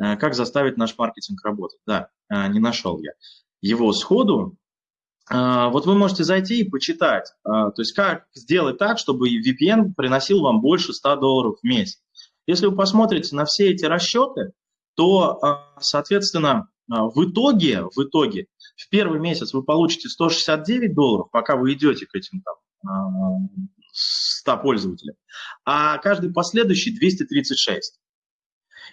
Э, как заставить наш маркетинг работать? Да, э, не нашел я его сходу. А, вот вы можете зайти и почитать, а, то есть как сделать так, чтобы VPN приносил вам больше 100 долларов в месяц. Если вы посмотрите на все эти расчеты, то, а, соответственно, в итоге, в итоге, в первый месяц вы получите 169 долларов, пока вы идете к этим там 100 пользователям, а каждый последующий 236.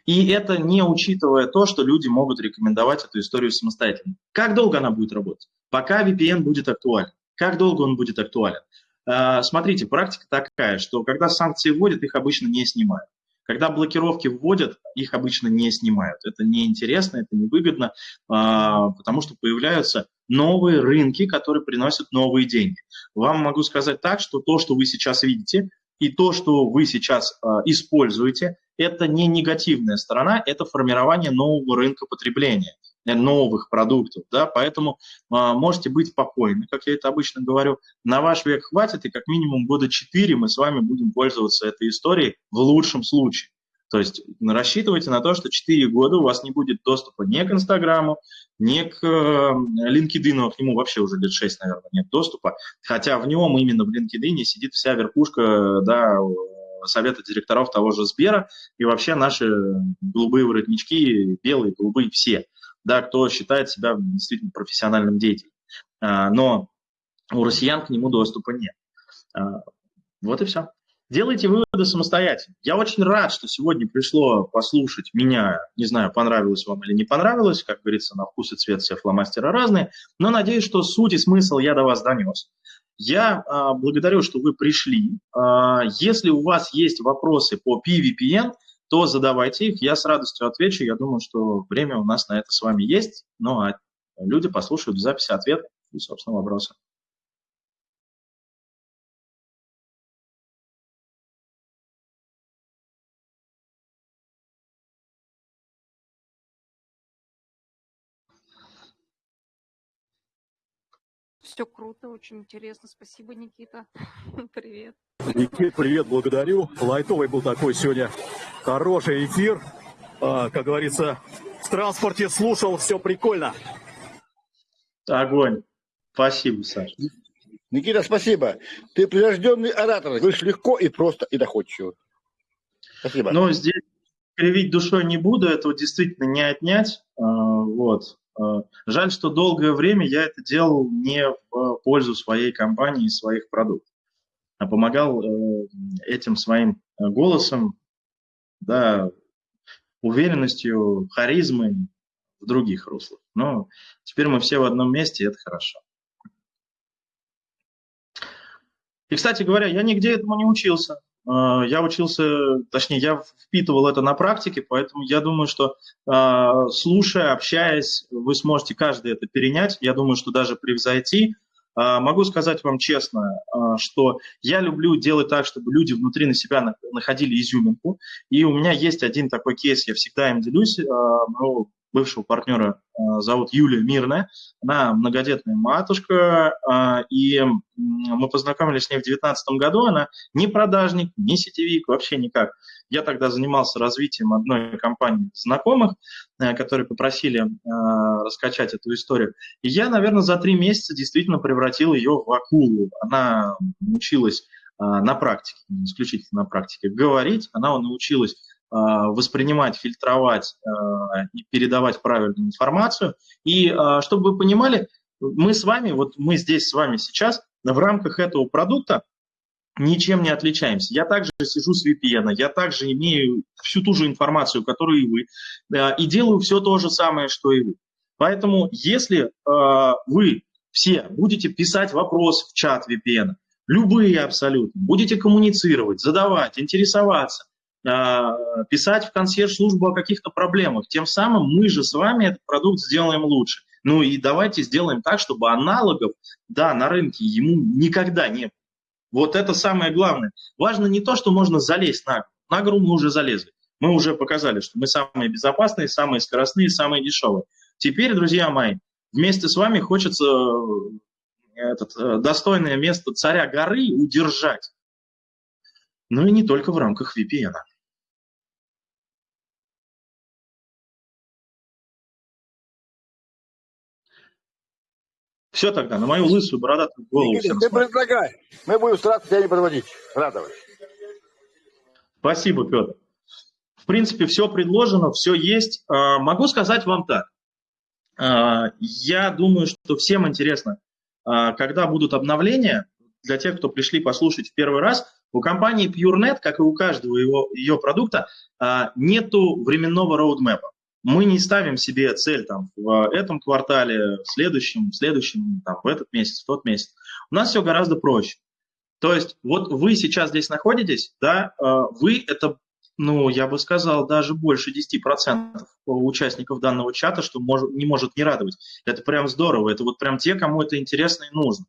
И это не учитывая то, что люди могут рекомендовать эту историю самостоятельно. Как долго она будет работать? Пока VPN будет актуален. Как долго он будет актуален? А, смотрите, практика такая, что когда санкции вводят, их обычно не снимают. Когда блокировки вводят, их обычно не снимают. Это неинтересно, это невыгодно, а, потому что появляются новые рынки, которые приносят новые деньги. Вам могу сказать так, что то, что вы сейчас видите, и то, что вы сейчас а, используете, это не негативная сторона, это формирование нового рынка потребления, новых продуктов, да, поэтому а, можете быть спокойны, как я это обычно говорю, на ваш век хватит, и как минимум года 4 мы с вами будем пользоваться этой историей в лучшем случае. То есть рассчитывайте на то, что 4 года у вас не будет доступа ни к Инстаграму, ни к LinkedIn, а к нему вообще уже лет 6, наверное, нет доступа, хотя в нем именно в LinkedIn сидит вся верхушка да, совета директоров того же Сбера и вообще наши голубые воротнички, белые, голубые, все, да, кто считает себя действительно профессиональным деятелем. А, но у россиян к нему доступа нет. А, вот и все. Делайте выводы самостоятельно. Я очень рад, что сегодня пришло послушать меня. Не знаю, понравилось вам или не понравилось. Как говорится, на вкус и цвет все фломастеры разные. Но надеюсь, что суть и смысл я до вас донес. Я а, благодарю, что вы пришли. Если у вас есть вопросы по PVPN, то задавайте их, я с радостью отвечу. Я думаю, что время у нас на это с вами есть. Ну а люди послушают в записи ответ и, собственно, вопросы. Все круто, очень интересно. Спасибо, Никита. Привет. Никит, привет, благодарю. Лайтовый был такой сегодня хороший эфир. э, как говорится, в транспорте слушал, все прикольно. Огонь. Спасибо, Саша. Никита, спасибо. Ты прирожденный оратор. Говоришь легко и просто и доходчиво. Спасибо. Ну, здесь кривить душой не буду, этого действительно не отнять. А, вот. А, жаль, что долгое время я это делал не в пользу своей компании и своих продуктов, а помогал э, этим своим голосом, да, уверенностью, харизмой в других руслах. Но теперь мы все в одном месте, и это хорошо. И, кстати говоря, я нигде этому не учился. А, я учился, точнее, я впитывал это на практике, поэтому я думаю, что а, слушая, общаясь, вы сможете каждый это перенять. Я думаю, что даже превзойти. А, могу сказать вам честно, что я люблю делать так, чтобы люди внутри на себя находили изюминку. И у меня есть один такой кейс, я всегда им делюсь. Бывшего партнера э, зовут Юлия Мирная. Она многодетная матушка, э, и мы познакомились с ней в 2019 году. Она не продажник, не сетевик, вообще никак. Я тогда занимался развитием одной компании знакомых, э, которые попросили раскачать эту историю. И я, наверное, за три месяца действительно превратил ее в акулу. Она училась на практике, исключительно на практике, говорить. Она научилась воспринимать, фильтровать а, и передавать правильную информацию. И а, чтобы вы понимали, мы с вами, вот мы здесь с вами сейчас в рамках этого продукта ничем не отличаемся. Я также сижу с VPN, я также имею всю ту же информацию, которую и вы, и делаю все то же самое, что и вы. Поэтому если вы все будете писать вопрос в чат VPN, любые абсолютно, будете коммуницировать, задавать, интересоваться, а, писать в консьерж-службу о каких-то проблемах. Тем самым мы же с вами этот продукт сделаем лучше. Ну и давайте сделаем так, чтобы аналогов, да, на рынке ему никогда не было. Вот это самое главное. Важно не то, что можно залезть на гору. На гору мы уже залезли. Мы уже показали, что мы самые безопасные, самые скоростные, самые дешевые. Теперь, друзья мои, вместе с вами хочется э, этот, э, достойное место царя горы удержать. Ну и не только в рамках VPN. -а. Все тогда, на мою лысую бородатую голову. Никита, ты предлагай. Мы будем стараться тебя не подводить, радовать. Спасибо, Петр. В принципе, все предложено, все есть. А, могу сказать вам так. А, я думаю, что всем интересно, а, когда будут обновления, для тех, кто пришли послушать в первый раз, у компании PureNet, как и у каждого его, ее продукта, нету временного роудмэпа мы не ставим себе цель там, в этом квартале, в следующем, в следующем, там, в этот месяц, в тот месяц. У нас все гораздо проще. То есть вот вы сейчас здесь находитесь, да, э, вы это, ну, я бы сказал, даже больше 10% участников данного чата, что может, не может не радовать. Это прям здорово, это вот прям те, кому это интересно и нужно.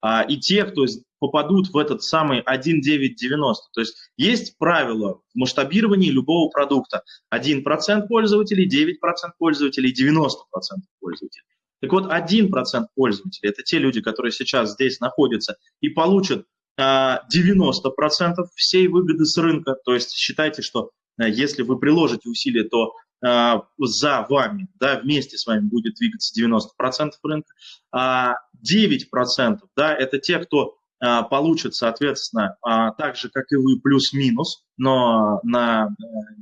А, и те, кто попадут в этот самый 1.990. То есть есть правило в масштабировании любого продукта. 1% пользователей, 9% пользователей, 90% пользователей. Так вот, 1% пользователей – это те люди, которые сейчас здесь находятся и получат 90% а, всей выгоды с рынка. То есть считайте, что а, если вы приложите усилия, то за вами, да, вместе с вами будет двигаться 90% рынка, а 9% да, это те, кто а, получит, соответственно, а, так же, как и вы, плюс-минус, но на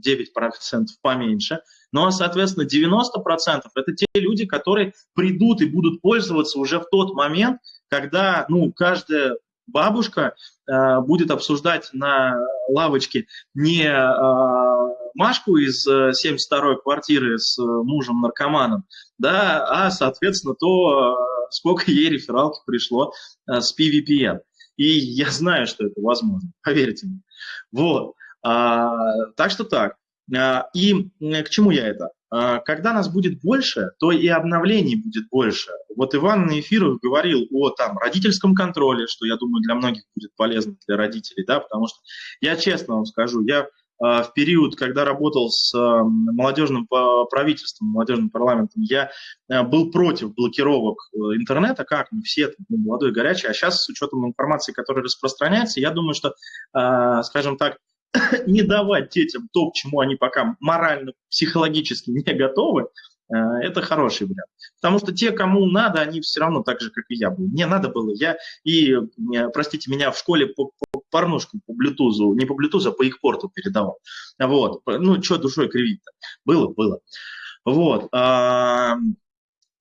9% э, поменьше. Но, соответственно, 90% это те люди, которые придут и будут пользоваться уже в тот момент, когда ну, каждая бабушка будет обсуждать на лавочке не Машку из 72-й э, квартиры с э, мужем-наркоманом, да, а, соответственно, то, э, сколько ей рефералки пришло с PVPN. И я знаю, что это возможно, поверьте мне. Вот. А, так что так. А, и к чему я это? А, когда нас будет больше, то и обновлений будет больше. Вот Иван на эфирах говорил о там, родительском контроле, что, я думаю, для многих будет полезно для родителей, да, потому что я честно вам скажу, я в период, когда работал с молодежным правительством, молодежным парламентом, я а, был против блокировок э, интернета, как мы все, ну, молодой, горячий, а сейчас с учетом информации, которая распространяется, я думаю, что, скажем так, не давать детям то, к чему они пока морально, психологически не готовы, э, это хороший вариант. Потому что те, кому надо, они все равно так же, как и я был. Мне надо было. Я и, э, простите меня, в школе по, по порнушку по блютузу, не по блютузу, а по их порту передавал. Вот. Ну, что душой кривить-то? Было, было. Вот.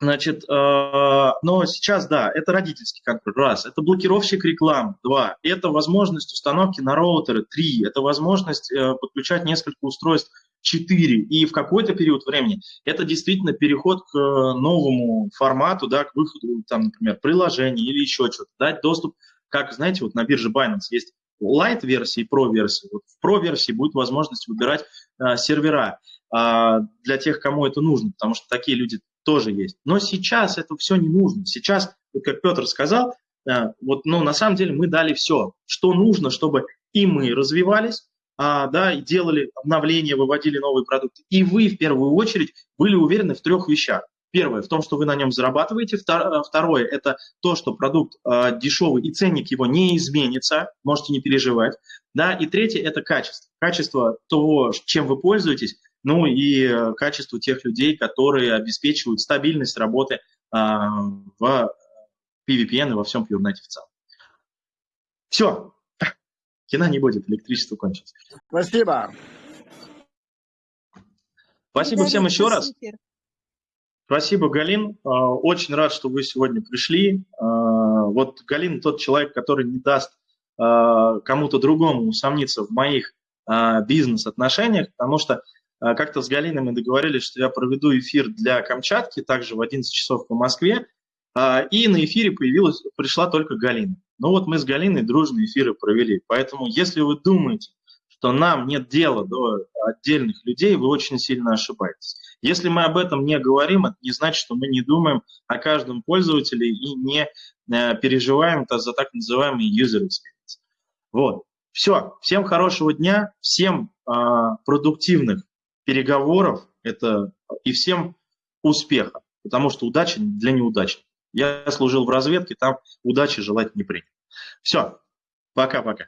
Значит, э, но сейчас, да, это родительский контроль, раз. Это блокировщик реклам, два. Это возможность установки на роутеры, три. Это возможность э, подключать несколько устройств, четыре. И в какой-то период времени это действительно переход к новому формату, да, к выходу, там, например, приложений или еще что-то. Дать доступ, как, знаете, вот на бирже Binance есть Light-версии и Pro-версии. Вот в Pro-версии будет возможность выбирать э, сервера э, для тех, кому это нужно, потому что такие люди тоже есть. Но сейчас это все не нужно. Сейчас, как Петр сказал, э, вот, ну, на самом деле мы дали все, что нужно, чтобы и мы развивались, а, да, и делали обновления, выводили новые продукты. И вы, в первую очередь, были уверены в трех вещах. Первое, в том, что вы на нем зарабатываете. Второе, это то, что продукт э, дешевый и ценник его не изменится, можете не переживать. Да, и третье, это качество. Качество того, чем вы пользуетесь, ну и э, качество тех людей, которые обеспечивают стабильность работы а, в PVPN и во всем PureNet в целом. Все, кино не будет, электричество кончится. Спасибо. Спасибо всем еще раз. Спасибо, Галин. А, очень рад, что вы сегодня пришли. А, вот Галин тот человек, который не даст кому-то другому усомниться в моих бизнес-отношениях, потому что а, как-то с Галиной мы договорились, что я проведу эфир для Камчатки, также в 11 часов по Москве, а, и на эфире появилась, пришла только Галина. Ну вот мы с Галиной дружные эфиры провели. Поэтому если вы думаете, что нам нет дела до отдельных людей, вы очень сильно ошибаетесь. Если мы об этом не говорим, это не значит, что мы не думаем о каждом пользователе и не э, переживаем за так называемый user experience. Вот. Все. Всем хорошего дня, всем э, продуктивных переговоров это и всем успеха, потому что удача для неудачников. Я служил в разведке, там удачи желать не принято. Все, пока-пока.